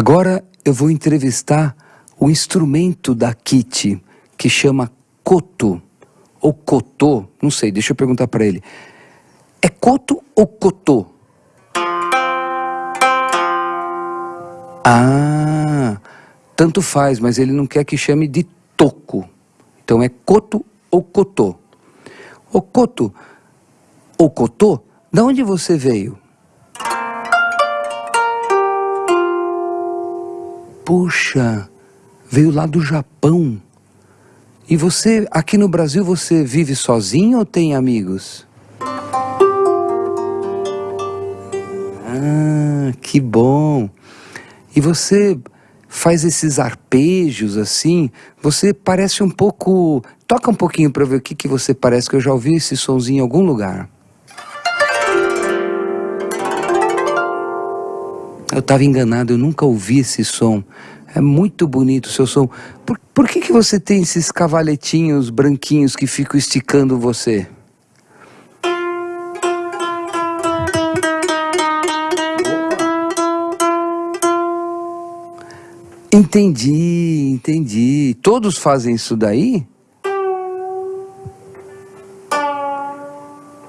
Agora eu vou entrevistar o instrumento da Kitty, que chama coto, ou cotô, não sei, deixa eu perguntar para ele. É coto ou cotô? Ah, tanto faz, mas ele não quer que chame de toco. Então é coto ou cotô. O coto ou cotô, de onde você veio? Puxa, veio lá do Japão. E você, aqui no Brasil, você vive sozinho ou tem amigos? Ah, que bom. E você faz esses arpejos assim, você parece um pouco... Toca um pouquinho para ver o que, que você parece, que eu já ouvi esse sonzinho em algum lugar. Eu estava enganado, eu nunca ouvi esse som. É muito bonito o seu som. Por, por que, que você tem esses cavaletinhos branquinhos que ficam esticando você? Entendi, entendi. Todos fazem isso daí?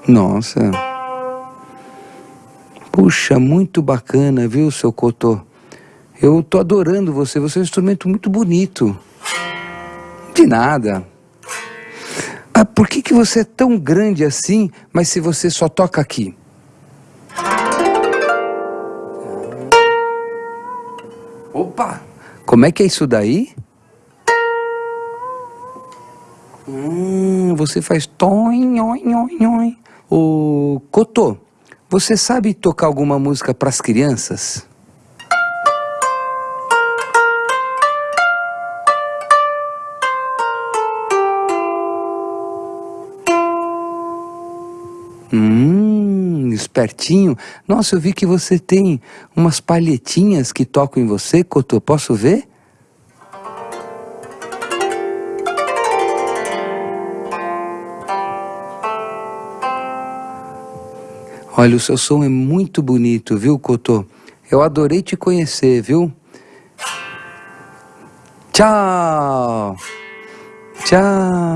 Nossa. Puxa, muito bacana, viu, seu Cotô? Eu tô adorando você, você é um instrumento muito bonito. De nada. Ah, por que, que você é tão grande assim, mas se você só toca aqui? Opa! Como é que é isso daí? Hum, você faz toin, oin, oin, oin. O Cotô, você sabe tocar alguma música para as crianças? Hum, espertinho. Nossa, eu vi que você tem umas palhetinhas que tocam em você, Cotô. Posso ver? Olha, o seu som é muito bonito, viu, Cotô? Eu adorei te conhecer, viu? Tchau! Tchau!